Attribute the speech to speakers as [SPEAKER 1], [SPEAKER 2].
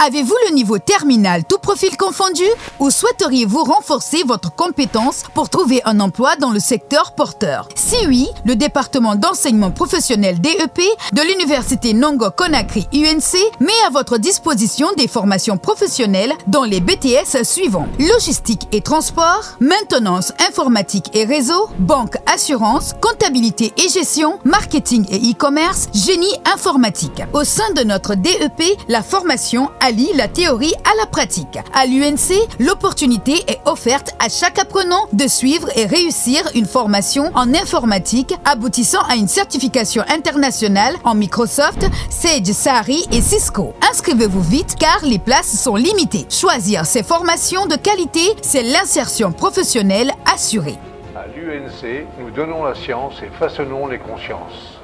[SPEAKER 1] Avez-vous le niveau terminal tout profil confondu ou souhaiteriez-vous renforcer votre compétence pour trouver un emploi dans le secteur porteur? Si oui, le département d'enseignement professionnel DEP de l'Université Nongo Conakry UNC met à votre disposition des formations professionnelles dans les BTS suivants. Logistique et transport, maintenance informatique et réseau, banque assurance, comptabilité et gestion, marketing et e-commerce, génie informatique. Au sein de notre DEP, la formation allie la théorie à la pratique. À l'UNC, l'opportunité est offerte à chaque apprenant de suivre et réussir une formation en informatique aboutissant à une certification internationale en Microsoft, Sage Sari et Cisco. Inscrivez-vous vite car les places sont limitées. Choisir ces formations de qualité, c'est l'insertion professionnelle assurée.
[SPEAKER 2] À l'UNC, nous donnons la science et façonnons les consciences.